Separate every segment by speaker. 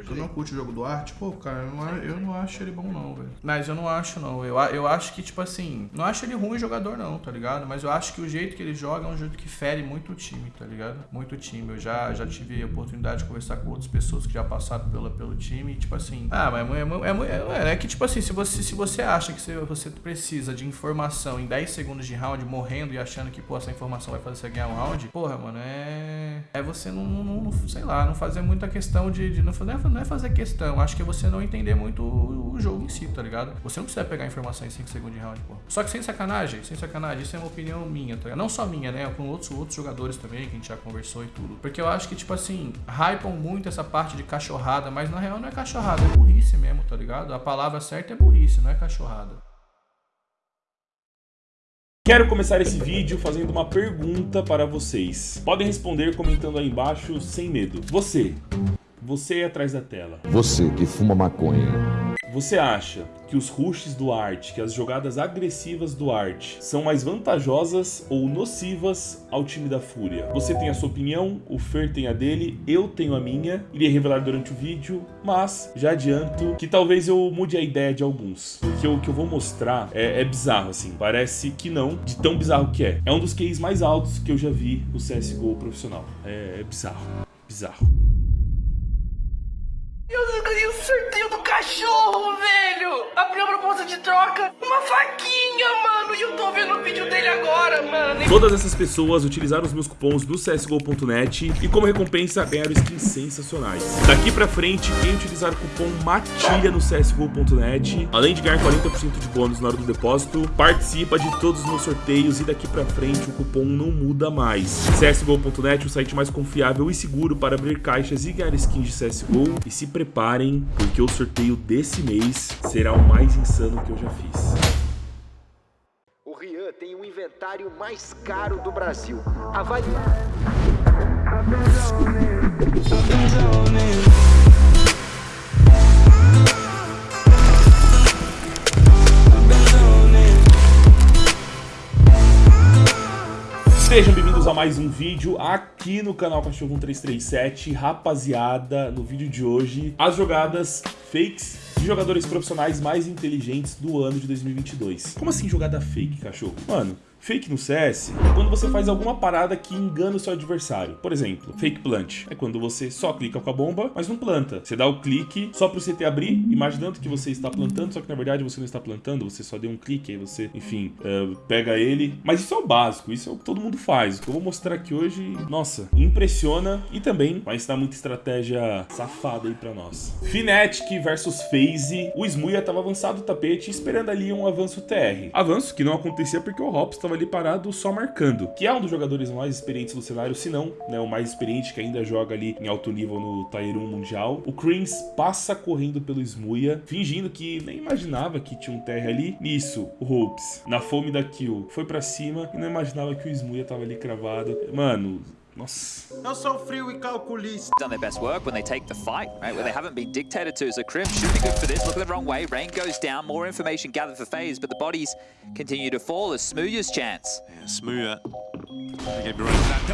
Speaker 1: Tu não curte o jogo do arte? Pô, cara, eu não, eu não acho ele bom não, velho. Mas eu não acho não. Eu, eu acho que, tipo assim, não acho ele ruim jogador não, tá ligado? Mas eu acho que o jeito que ele joga é um jeito que fere muito o time, tá ligado? Muito o time. Eu já, já tive a oportunidade de conversar com outras pessoas que já passaram pela, pelo time e, tipo assim, ah, mas é, é, é, é, que, tipo assim, se você, se você acha que você, você precisa de informação em 10 segundos de round, morrendo e achando que, pô, essa informação vai fazer você ganhar um round, porra, mano, é. É você não, não, não sei lá, não fazer muita questão de. de não, não é fazer questão, acho que é você não entender muito o, o jogo em si, tá ligado? Você não precisa pegar informação em 5 segundos de round, pô. Só que sem sacanagem, sem sacanagem, isso é uma opinião minha, tá ligado? Não só minha, né? Com outros, outros jogadores também, que a gente já conversou e tudo. Porque eu acho que, tipo assim, hypam muito essa parte de cachorrada, mas na real não é cachorrada, é burrice mesmo, tá ligado? A palavra certa é burrice, não é cachorrada.
Speaker 2: Quero começar esse vídeo fazendo uma pergunta para vocês. Podem responder comentando aí embaixo sem medo. Você, você é atrás da tela.
Speaker 3: Você que fuma maconha.
Speaker 2: Você acha que os rushes do Art, que as jogadas agressivas do Art são mais vantajosas ou nocivas ao time da Fúria? Você tem a sua opinião, o Fer tem a dele, eu tenho a minha. Irei revelar durante o vídeo, mas já adianto que talvez eu mude a ideia de alguns. Porque o que eu vou mostrar é, é bizarro, assim. Parece que não, de tão bizarro que é. É um dos keys mais altos que eu já vi no CSGO profissional. É, é bizarro, bizarro.
Speaker 4: Eu ganhei o sorteio do cachorro, velho! Abriu a proposta de troca, uma faquinha, mano! E eu tô vendo o vídeo dele agora, mano!
Speaker 2: Todas essas pessoas utilizaram os meus cupons do CSGO.net e como recompensa ganharam skins sensacionais. Daqui pra frente, quem utilizar o cupom MATILHA no CSGO.net, além de ganhar 40% de bônus na hora do depósito, participa de todos os meus sorteios e daqui pra frente o cupom não muda mais. CSGO.net, o site mais confiável e seguro para abrir caixas e ganhar skins de CSGO e se preparem, porque o sorteio desse mês será o mais insano que eu já fiz.
Speaker 5: O Rian tem o inventário mais caro do Brasil. Avalie.
Speaker 2: Mais um vídeo aqui no canal Cachorro 1337. Rapaziada, no vídeo de hoje, as jogadas fakes de jogadores profissionais mais inteligentes do ano de 2022. Como assim jogada fake, cachorro? Mano, Fake no CS é quando você faz alguma parada que engana o seu adversário. Por exemplo, fake plant é quando você só clica com a bomba, mas não planta. Você dá o clique só para o CT abrir, imaginando que você está plantando, só que na verdade você não está plantando, você só deu um clique, aí você, enfim, uh, pega ele. Mas isso é o básico, isso é o que todo mundo faz. O que eu vou mostrar aqui hoje, nossa, impressiona e também vai ensinar muita estratégia safada aí para nós. Fnatic versus FaZe. O Smuia estava avançado do tapete esperando ali um avanço TR. Avanço que não acontecia porque o Hops estava ali parado só marcando, que é um dos jogadores mais experientes do cenário, se não, né, o mais experiente que ainda joga ali em alto nível no Tier 1 mundial. O Creams passa correndo pelo Smuia, fingindo que nem imaginava que tinha um TR ali. Nisso, o Hopes, na fome da kill, foi pra cima e não imaginava que o Smuia tava ali cravado. Mano, Nossa.
Speaker 6: Eu sou frio e calculista.
Speaker 7: Done their best work when they take the fight, right? Where they haven't been dictated to. So Krim should be good for this. Look at the wrong way. Rain goes down. More information gathered for FaZe, but the bodies continue to fall as Smooya's chance.
Speaker 6: Yeah, Smooya.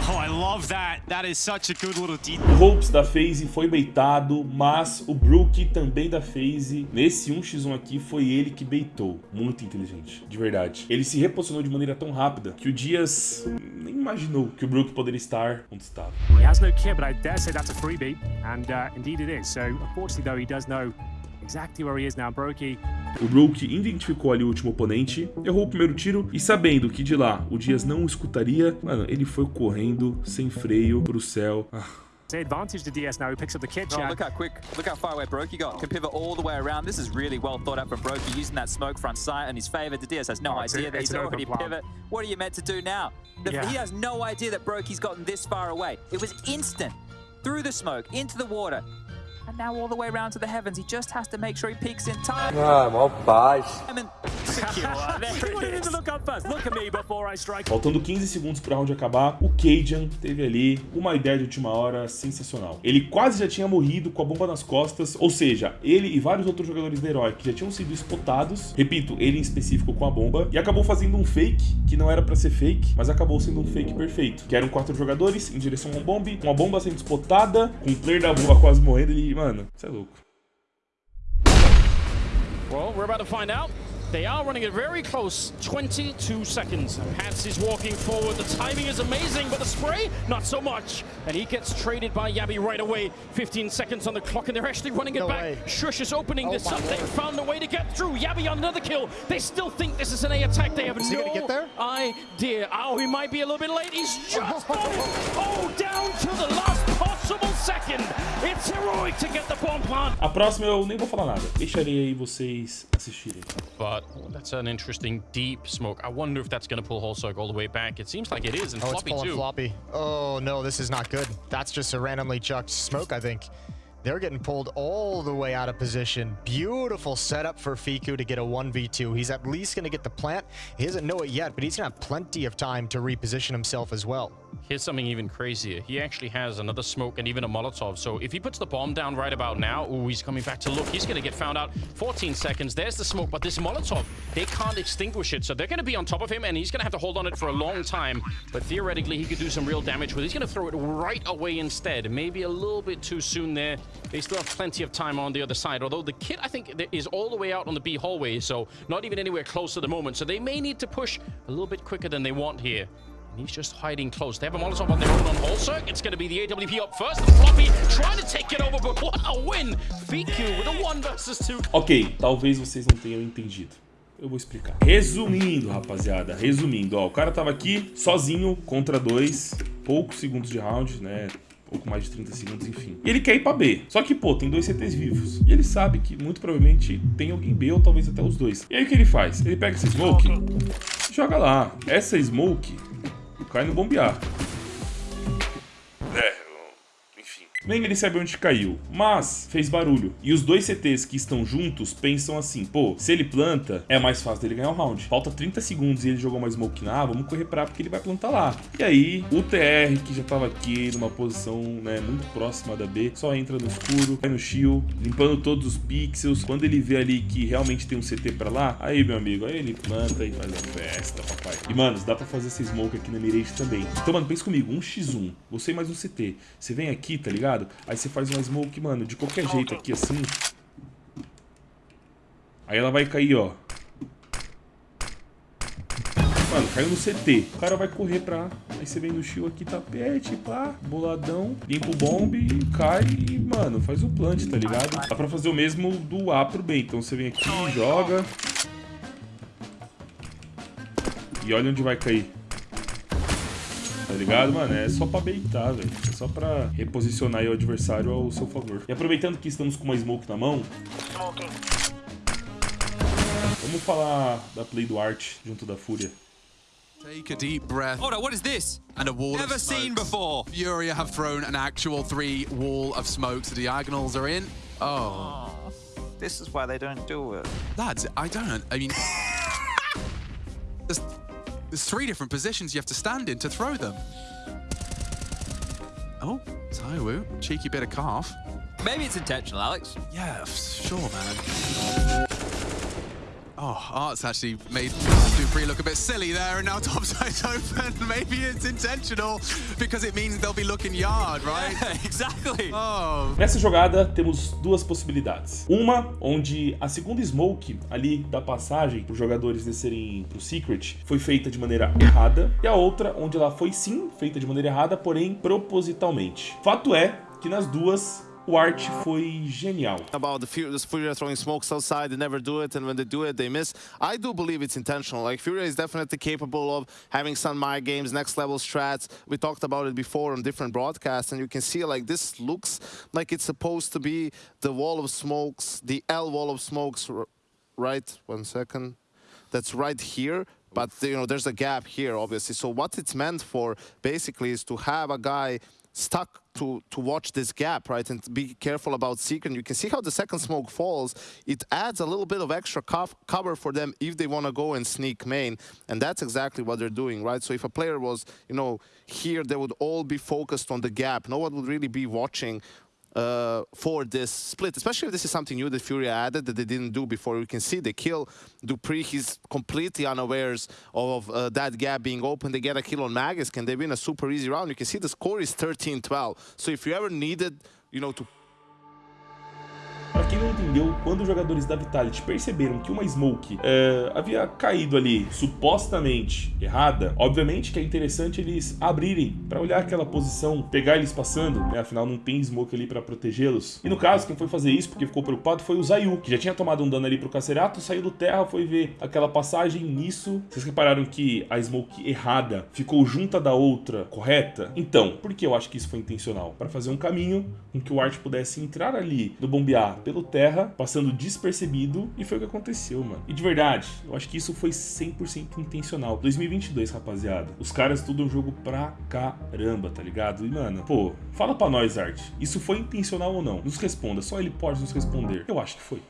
Speaker 6: Oh, I love that. That is such a good little detail.
Speaker 2: O Hopes da FaZe foi baitado, mas o Brook também da FaZe, nesse 1x1 aqui, foi ele que baitou. Muito inteligente, de verdade. Ele se reposicionou de maneira tão rápida que o Dias nem imaginou que o Brook poderia estar onde estava.
Speaker 8: He has no kit, but I dare say that's a freebie, and uh, indeed it is. So, unfortunately, though, he does know exactly where he is now. Brokey
Speaker 2: O Brook identificou ali o último oponente, errou o primeiro tiro e sabendo que de lá o Dias não o escutaria, mano, ele foi correndo sem freio pro céu. Ah.
Speaker 8: advantage to DS now, who picks up the kit
Speaker 7: Oh, look how quick, look how far away Brokey got. Can pivot all the way around. This is really well thought out from Brokey, using that smoke front sight in his favor. The DS has no
Speaker 8: Oh,
Speaker 7: idea that he's already pivot. What are you meant to do now? The-
Speaker 8: Yeah.
Speaker 7: He has no idea that Brokey's gotten this far away. It was instant. Through the smoke, into the water. And now all the way around to the heavens. He just has to make sure he peaks in time.
Speaker 9: Ah, mó paz.
Speaker 7: And
Speaker 2: Faltando 15 segundos pro round acabar, o Cajun teve ali uma ideia de última hora sensacional. Ele quase já tinha morrido com a bomba nas costas, ou seja, ele e vários outros jogadores da Herói que já tinham sido spotados, repito, ele em específico com a bomba, e acabou fazendo um fake que não era pra ser fake, mas acabou sendo um fake perfeito. Que eram quatro jogadores em direção a um bombe, com a bomba sendo spotada, com o player da bomba quase morrendo, ele, mano, você é louco.
Speaker 9: Well, we're about to find out. They are running it very close. 22 seconds. Pats is walking forward. The timing is amazing, but the spray, not so much. And he gets traded by Yabi right away. 15 seconds on the clock, and they're actually running it
Speaker 10: No
Speaker 9: back.
Speaker 10: way.
Speaker 9: Shush is opening
Speaker 10: Oh
Speaker 9: this up. They found a way to get through. Yabi on another kill. They still think this is an A attack. They have
Speaker 10: Is
Speaker 9: no
Speaker 10: get there?
Speaker 9: idea. Oh, he might be a little bit late. He's just. Oh, down to the last possible second. It's heroic to get the bomb plant.
Speaker 2: A próxima eu nem vou falar nada, deixarei aí vocês assistirem.
Speaker 11: But oh, that's an interesting deep smoke. I wonder if that's going to pull Holzog all the way back. It seems like it is, and
Speaker 10: Oh, it's
Speaker 11: Floppy
Speaker 10: pulling
Speaker 11: too.
Speaker 10: floppy. Oh no, this is not good. That's just a randomly chucked smoke, I think. They're getting pulled all the way out of position. Beautiful setup for Fiku to get a 1v2. He's at least going to get the plant. He doesn't know it yet, but he's going to have plenty of time to reposition himself as well.
Speaker 11: Here's something even crazier. He actually has another smoke and even a Molotov. So if he puts the bomb down right about now, oh, he's coming back to look. He's going to get found out. 14 seconds. There's the smoke, but this Molotov, they can't extinguish it. So they're going to be on top of him, and he's going to have to hold on it for a long time. But theoretically, he could do some real damage with it. He's going to throw it right away instead. Maybe a little bit too soon there. They still have plenty of time on the other side. Although the kit, I think, is all the way out on the B hallway, so not even anywhere close at the moment. So they may need to push a little bit quicker than they want here. And he's just hiding close. They have a Molotov on their own on Holzer. It's going to be the AWP up first. Floppy trying to take it over, but what a win! VQ with a 1 versus 2.
Speaker 2: Ok, talvez vocês não tenham entendido. Eu vou explicar. Resumindo, rapaziada, resumindo, ó, o cara tava aqui sozinho contra dois, poucos segundos de round, né? Pouco mais de 30 segundos, enfim. E ele quer ir pra B. Só que, pô, tem dois CTs vivos. E ele sabe que muito provavelmente tem alguém B ou talvez até os dois. E aí o que ele faz? Ele pega essa smoke joga lá. Essa smoke cai no bombear. Nem ele sabe onde caiu, mas fez barulho. E os dois CTs que estão juntos pensam assim: pô, se ele planta, é mais fácil dele ganhar o round. Falta 30 segundos e ele jogou uma smoke na A, vamos correr pra porque ele vai plantar lá. E aí, o TR, que já tava aqui numa posição né, muito próxima da B, só entra no escuro, vai no shield, limpando todos os pixels. Quando ele vê ali que realmente tem um CT pra lá, aí, meu amigo, aí ele planta e faz a festa, papai. E, mano, dá pra fazer essa smoke aqui na Mirage também. Então, mano, pensa comigo, um x1, você mais um CT. Você vem aqui, tá ligado? Aí você faz uma smoke, mano, de qualquer jeito aqui, assim. Aí ela vai cair, ó. Mano, caiu no CT. O cara vai correr pra... Aí você vem no shield aqui, tapete, pá, boladão, limpa o bombe, cai e, mano, faz o plant, tá ligado? Dá pra fazer o mesmo do A pro B. Então você vem aqui, joga. E olha onde vai cair. Tá ligado, mano? É só pra baitar, velho. É só pra reposicionar aí o adversário ao seu favor. E aproveitando que estamos com uma smoke na mão, vamos falar da play do Art junto da Fúria.
Speaker 12: Take a deep breath.
Speaker 13: Hold on, what is this?
Speaker 12: And a wall
Speaker 13: Never
Speaker 12: of
Speaker 13: seen
Speaker 12: smokes.
Speaker 13: before.
Speaker 12: Furia have thrown an actual three wall of smokes. The diagonals are in. Oh.
Speaker 7: This is why they don't do it.
Speaker 12: Lads, I don't. I mean, there's three different positions you have to stand in to throw them. Oh, Taiwu, cheeky bit of calf.
Speaker 13: Maybe it's intentional, Alex.
Speaker 12: Yeah, sure, man. Oh, Art's actually made Dupree look a bit silly there, and now topside's open. Maybe it's intentional because it means they'll be looking yard, right?
Speaker 13: exactly.
Speaker 12: Oh,
Speaker 2: Nessa jogada temos duas possibilidades. Uma, onde a segunda smoke ali da passagem para os jogadores descerem pro Secret foi feita de maneira errada. E a outra, onde ela foi sim feita de maneira errada, porém propositalmente. Fato é que nas duas o Art foi genial.
Speaker 14: about the Fury, throwing smokes outside. They never do it, and when they do it, they miss. I do believe it's intentional. Like Furia is definitely capable of having some mind games, next level strats. We talked about it before on different broadcasts, and you can see like this looks like it's supposed to be the wall of smokes, the L wall of smokes. Right, one second. That's right here. But you know, there's a gap here, obviously. So what it's meant for, basically, is to have a guy stuck to to watch this gap, right, and be careful about secret. You can see how the second smoke falls. It adds a little bit of extra cov cover for them if they want to go and sneak main, and that's exactly what they're doing, right? So if a player was, you know, here, they would all be focused on the gap. No one would really be watching uh, for this split, especially if this is something new that Fury added that they didn't do before. You can see they kill Dupree. He's completely unawares of uh, that gap being open. They get a kill on Magus. Can they win a super easy round? You can see the score is 13-12. So if you ever needed, you know, to
Speaker 2: Pra quem não entendeu, quando os jogadores da Vitality perceberam que uma Smoke é, havia caído ali, supostamente errada, obviamente que é interessante eles abrirem pra olhar aquela posição, pegar eles passando, né? Afinal, não tem Smoke ali pra protegê-los. E no caso, quem foi fazer isso, porque ficou preocupado, foi o Zayu, que já tinha tomado um dano ali pro Cacerato, saiu do terra, foi ver aquela passagem nisso. Vocês repararam que a Smoke errada ficou junta da outra correta? Então, por que eu acho que isso foi intencional? Pra fazer um caminho com que o Art pudesse entrar ali no bombear pelo terra, passando despercebido, e foi o que aconteceu, mano. E de verdade, eu acho que isso foi 100% intencional. 2022, rapaziada. Os caras estudam o jogo pra caramba, tá ligado? E, mano, pô, fala pra nós, Art. Isso foi intencional ou não? Nos responda, só ele pode nos responder. Eu acho que foi.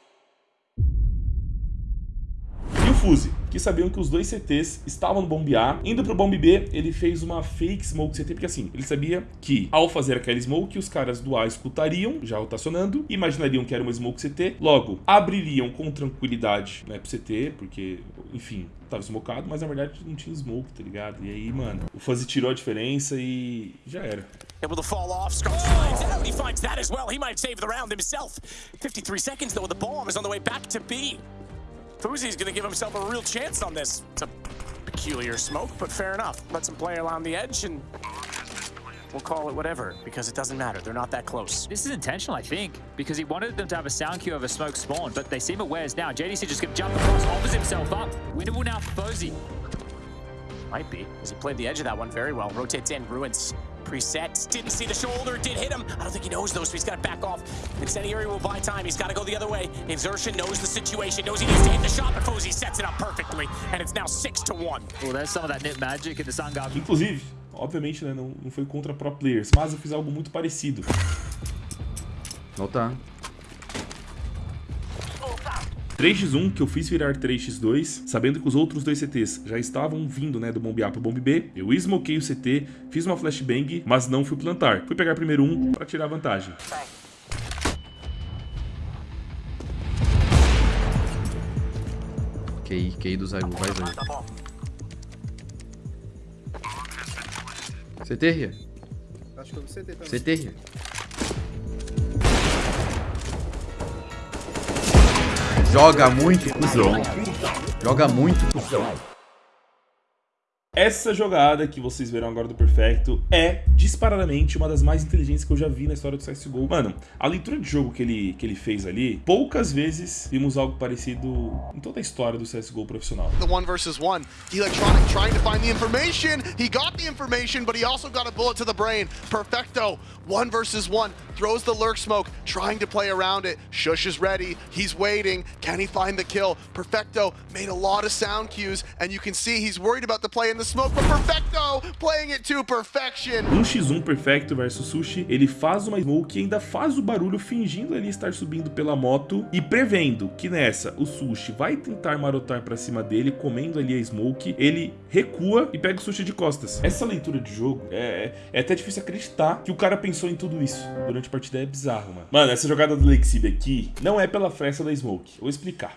Speaker 2: Fuse, que sabiam que os dois CTs estavam no bombe A. Indo pro bombe B, ele fez uma fake smoke CT, porque assim, ele sabia que ao fazer aquela smoke, os caras do A escutariam, já rotacionando, imaginariam que era uma smoke CT, logo, abririam com tranquilidade né, pro CT, porque, enfim, tava smocado, mas na verdade não tinha smoke, tá ligado? E aí, mano, o Fuzzy tirou a diferença e já era.
Speaker 15: Able to fall off, Scarlet finds out, he finds that as well. He might save the round himself. 53 seconds though, the bomb is on the way back to B. Fuzi's gonna give himself a real chance on this. It's a peculiar smoke, but fair enough. Let some play along the edge and we'll call it whatever, because it doesn't matter. They're not that close.
Speaker 7: This is intentional, I think, because he wanted them to have a sound cue of a smoke spawn, but they seem aware now. JDC just gonna jump across, offers himself up. Winnable now for.
Speaker 15: Might be, because he played the edge of that one very well. Rotates in, ruins. Preset, didn't see the shoulder, did hit him. I don't think he knows though, so he's got to back off. Incendiary will buy time, he's got to go the other way. Exertion knows the situation, knows he needs to hit the shot, but Fozy sets it up perfectly, and it's now 6 to 1.
Speaker 7: Well, there's some of that magic in the.
Speaker 2: Inclusive, obviamente, né, não, não foi contra pro players, mas eu fiz algo muito parecido.
Speaker 16: Voltar.
Speaker 2: 3x1 que eu fiz virar 3x2, sabendo que os outros dois CTs já estavam vindo, né, do bombe A pro bombe B. Eu smokei o CT, fiz uma flashbang, mas não fui plantar. Fui pegar primeiro um pra tirar vantagem.
Speaker 16: QI, QI do Zayu, vai Zayu. CT, Ria.
Speaker 17: Acho que eu vi CT também.
Speaker 16: CT, Ria. Joga muito, cuzão. Joga muito, cuzão.
Speaker 2: Essa jogada que vocês verão agora do Perfecto é disparadamente uma das mais inteligentes que eu já vi na história do CSGO. Mano, a leitura de jogo que ele, que ele fez ali, poucas vezes vimos algo parecido em toda a história do CSGO profissional.
Speaker 18: The one versus one. Electronic trying to find the information. He got the information, but he also got a bullet to the brain. Perfecto, one versus one. Throws the lurk smoke, trying to play around it. Shush is ready. He's waiting. Can he find the kill? Perfecto made a lot of sound cues, and you can see he's worried about the play in the smoke, but Perfecto playing it to perfection.
Speaker 2: No X1 Perfecto versus Sushi, ele faz uma smoke e ainda faz o barulho fingindo ali estar subindo pela moto e prevendo que nessa o Sushi vai tentar marotar pra cima dele, comendo ali a smoke, ele recua e pega o Sushi de costas. Essa leitura de jogo é, é até difícil acreditar que o cara pensou em tudo isso durante a partida, é bizarro, mano. Mano, essa jogada do Lexib aqui não é pela fresta da smoke, eu vou explicar.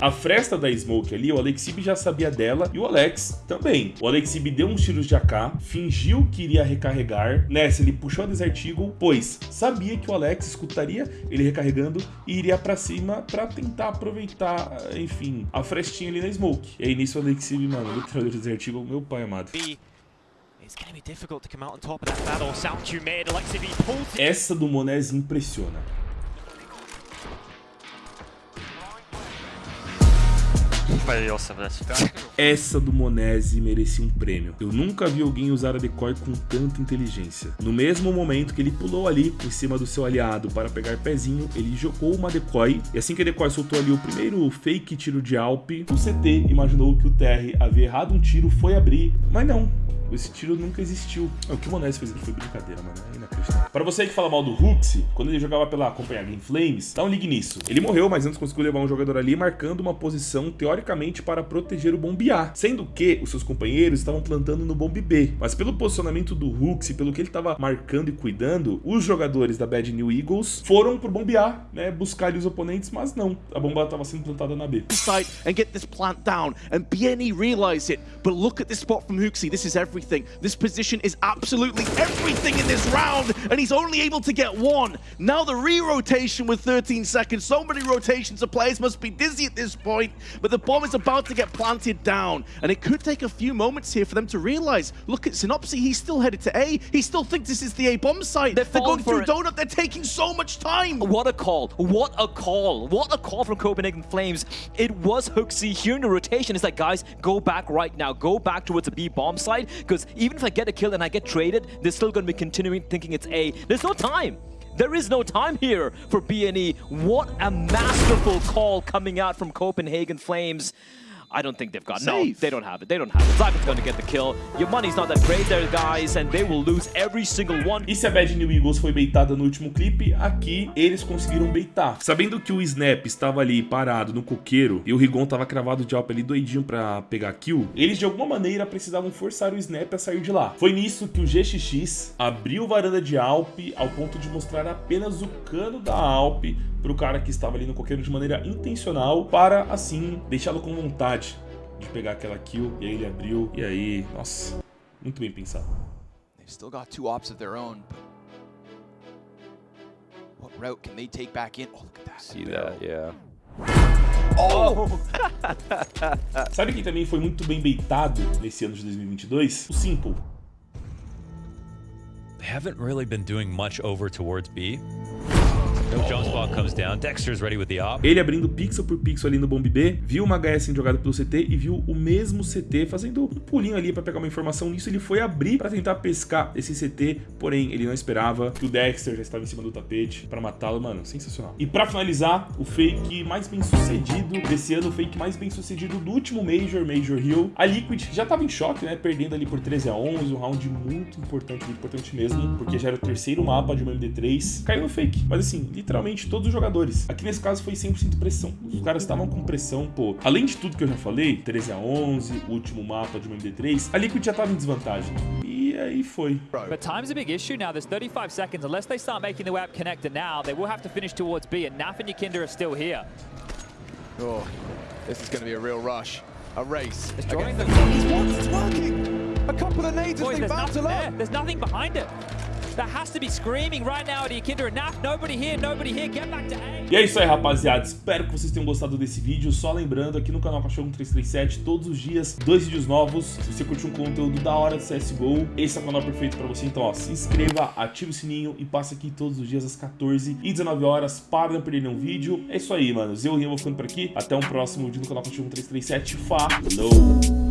Speaker 2: A fresta da Smoke ali, o Alexib já sabia dela e o Alex também. O Alexib deu uns tiros de AK, fingiu que iria recarregar. Nessa, ele puxou a Desert Eagle, pois sabia que o Alex escutaria ele recarregando e iria pra cima pra tentar aproveitar, enfim, a frestinha ali na Smoke. E aí nisso o Alexib, mano, literalmente o Desert Eagle, meu pai amado. Essa do Monez impressiona.
Speaker 19: Also this.
Speaker 2: Essa do Monese merecia um prêmio. Eu nunca vi alguém usar a decoy com tanta inteligência. No mesmo momento que ele pulou ali em cima do seu aliado para pegar pezinho, ele jogou uma decoy. E assim que a decoy soltou ali o primeiro fake tiro de Alp, o CT imaginou que o TR havia errado um tiro, foi abrir, mas não. Esse tiro nunca existiu. O que o Monese fez aqui foi brincadeira, mano. É inacreditável. Pra você que fala mal do Huxi, quando ele jogava pela companhia Game Flames, dá um ligue nisso. Ele morreu, mas antes conseguiu levar um jogador ali, marcando uma posição, teoricamente, para proteger o bombe A. Sendo que os seus companheiros estavam plantando no bombe B. Mas pelo posicionamento do Huxi, pelo que ele estava marcando e cuidando, os jogadores da Bad New Eagles foram pro bombe A, né? Buscar ali os oponentes, mas não. A bomba estava sendo plantada na B.
Speaker 20: site and get this plant down. And BNE realize it. But look at this spot from Hooksy. This is everything. This position is absolutely everything in this round. And he's only able to get one. Now the re-rotation with 13 seconds. So many rotations of players must be dizzy at this point. But the bomb is about to get planted down. And it could take a few moments here for them to realize. Look at Synopsy. He's still headed to A. He still thinks this is the A bomb site. They're,
Speaker 7: falling
Speaker 20: going through
Speaker 7: it.
Speaker 20: Donut. They're taking so much time.
Speaker 7: What a call. What a call. What a call from Copenhagen Flames. It was Hooksy in the rotation. It's like, guys, go back right now. Go back towards the B bomb side. Because even if I get a kill and I get traded, they're still going to be continuing thinking it's A. There's no time. There is no time here for BNE. What a masterful call coming out from Copenhagen Flames. I don't think they've got no.
Speaker 20: Safe.
Speaker 7: They don't have it. They don't have it. Zygon's going to get the kill. Your money's not that great there, guys, and they will lose every single one.
Speaker 2: E se a Bad New Eagles foi baitada no último clipe, aqui eles conseguiram baitar. Sabendo que o Snap estava ali parado no coqueiro e o Rigon estava cravado de alp ali doidinho pra pegar kill, eles de alguma maneira precisavam forçar o Snap a sair de lá. Foi nisso que o GXX abriu varanda de alp ao ponto de mostrar apenas o cano da alp pro cara que estava ali no coqueiro de maneira intencional para assim deixá-lo com vontade de pegar aquela kill e aí ele abriu e aí, nossa, muito bem pensado.
Speaker 21: They've still got two ops of their own, but what route can they take back in? Oh, look at that.
Speaker 22: See that, yeah.
Speaker 21: Oh!
Speaker 2: Sabe quem também foi muito bem baitado nesse ano de 2022? O Simple.
Speaker 22: They haven't really been doing much over towards B.
Speaker 2: Ele abrindo pixel por pixel ali no bomb B, viu uma HS sendo jogada pelo CT e viu o mesmo CT fazendo um pulinho ali pra pegar uma informação nisso. Ele foi abrir pra tentar pescar esse CT, porém ele não esperava que o Dexter já estava em cima do tapete pra matá-lo. Mano, sensacional. E pra finalizar, o fake mais bem sucedido desse ano, o fake mais bem sucedido do último Major, Major Hill. A Liquid já tava em choque, né? Perdendo ali por 13 a 11, um round muito importante, muito importante mesmo, porque já era o terceiro mapa de uma MD3. Caiu no fake, mas assim, literalmente todos os jogadores. Aqui nesse caso foi 100% pressão. Os caras estavam com pressão, pô. Além de tudo que eu já falei, 13 a 11, último mapa de uma MD3, a Liquid já tava em desvantagem. E aí foi.
Speaker 23: But time's a big issue now. There's 35 seconds. Unless they start making the web connector now, they will have to finish towards B, and Naf and Yakinder are still here.
Speaker 21: Oh, this is going to be a real rush. A race.
Speaker 23: It's drawing
Speaker 21: what? It's working. A couple of nades
Speaker 23: Boys,
Speaker 21: as they battle up.
Speaker 23: there. There's nothing behind it. That has to be screaming right now at. Nobody here, nobody here. Get back to A.
Speaker 2: E é isso aí, rapaziada. Espero que vocês tenham gostado desse vídeo. Só lembrando, aqui no canal Cachorro 337, todos os dias, dois vídeos novos. Se você curtiu um conteúdo da hora de CSGO, esse é o canal perfeito pra você. Então, ó, se inscreva, ative o sininho e passa aqui todos os dias às 14 e 19 horas para não perder nenhum vídeo. É isso aí, mano. Eu o Rian vou ficando por aqui. Até um próximo vídeo no canal Cachorro 337. Falou!